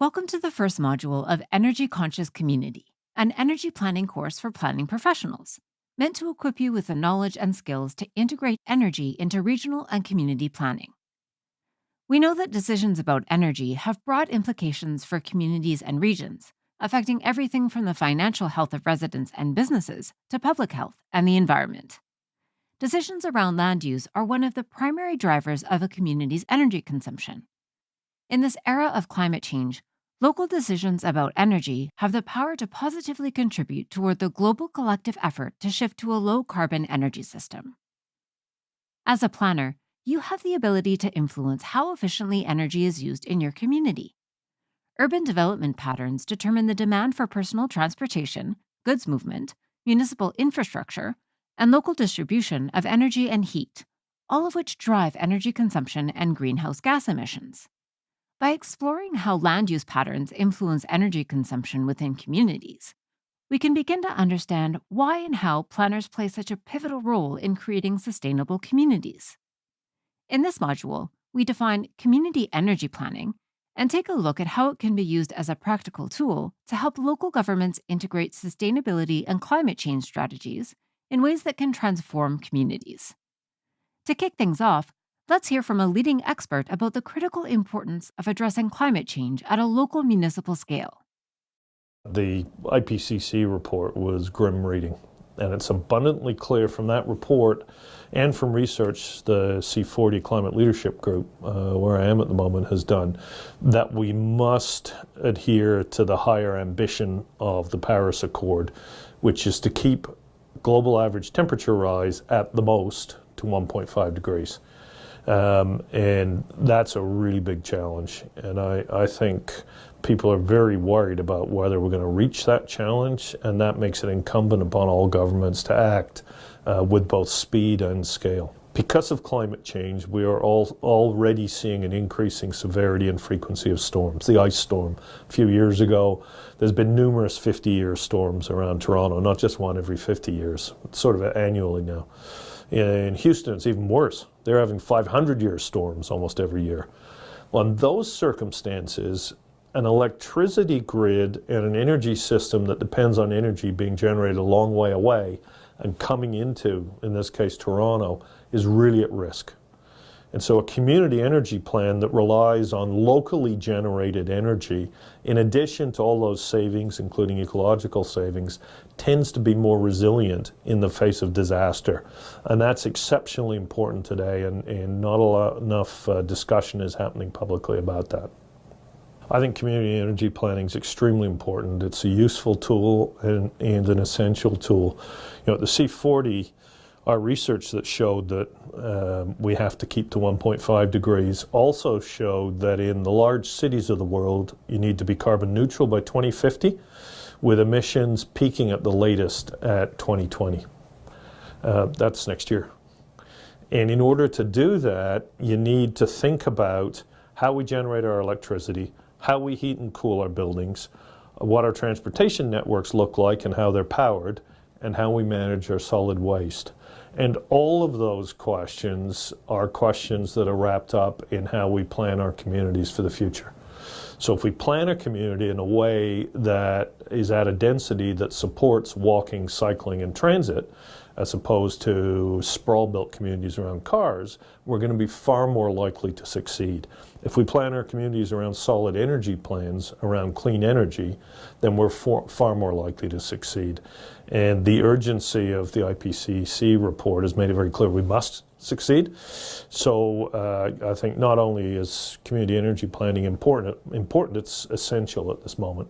Welcome to the first module of Energy Conscious Community, an energy planning course for planning professionals, meant to equip you with the knowledge and skills to integrate energy into regional and community planning. We know that decisions about energy have broad implications for communities and regions, affecting everything from the financial health of residents and businesses to public health and the environment. Decisions around land use are one of the primary drivers of a community's energy consumption. In this era of climate change, local decisions about energy have the power to positively contribute toward the global collective effort to shift to a low carbon energy system. As a planner, you have the ability to influence how efficiently energy is used in your community. Urban development patterns determine the demand for personal transportation, goods movement, municipal infrastructure, and local distribution of energy and heat, all of which drive energy consumption and greenhouse gas emissions. By exploring how land use patterns influence energy consumption within communities, we can begin to understand why and how planners play such a pivotal role in creating sustainable communities. In this module, we define community energy planning and take a look at how it can be used as a practical tool to help local governments integrate sustainability and climate change strategies in ways that can transform communities. To kick things off, let's hear from a leading expert about the critical importance of addressing climate change at a local municipal scale. The IPCC report was grim reading, and it's abundantly clear from that report and from research the C40 Climate Leadership Group, uh, where I am at the moment, has done, that we must adhere to the higher ambition of the Paris Accord, which is to keep global average temperature rise at the most to 1.5 degrees. Um, and that's a really big challenge. And I, I think people are very worried about whether we're going to reach that challenge, and that makes it incumbent upon all governments to act uh, with both speed and scale. Because of climate change, we are all already seeing an increasing severity and frequency of storms. The ice storm a few years ago, there's been numerous 50-year storms around Toronto, not just one every 50 years, it's sort of annually now. In Houston, it's even worse. They're having 500-year storms almost every year. Well, in those circumstances, an electricity grid and an energy system that depends on energy being generated a long way away and coming into, in this case, Toronto, is really at risk. And so a community energy plan that relies on locally generated energy, in addition to all those savings, including ecological savings, tends to be more resilient in the face of disaster. And that's exceptionally important today, and, and not lot, enough uh, discussion is happening publicly about that. I think community energy planning is extremely important. It's a useful tool and, and an essential tool. You know, the C40 our research that showed that um, we have to keep to 1.5 degrees also showed that in the large cities of the world, you need to be carbon neutral by 2050, with emissions peaking at the latest at 2020. Uh, that's next year. And in order to do that, you need to think about how we generate our electricity, how we heat and cool our buildings, what our transportation networks look like and how they're powered, and how we manage our solid waste. And all of those questions are questions that are wrapped up in how we plan our communities for the future. So if we plan a community in a way that is at a density that supports walking, cycling, and transit, as opposed to sprawl-built communities around cars, we're going to be far more likely to succeed. If we plan our communities around solid energy plans, around clean energy, then we're for, far more likely to succeed. And the urgency of the IPCC report has made it very clear we must succeed. So uh, I think not only is community energy planning important, important, it's essential at this moment.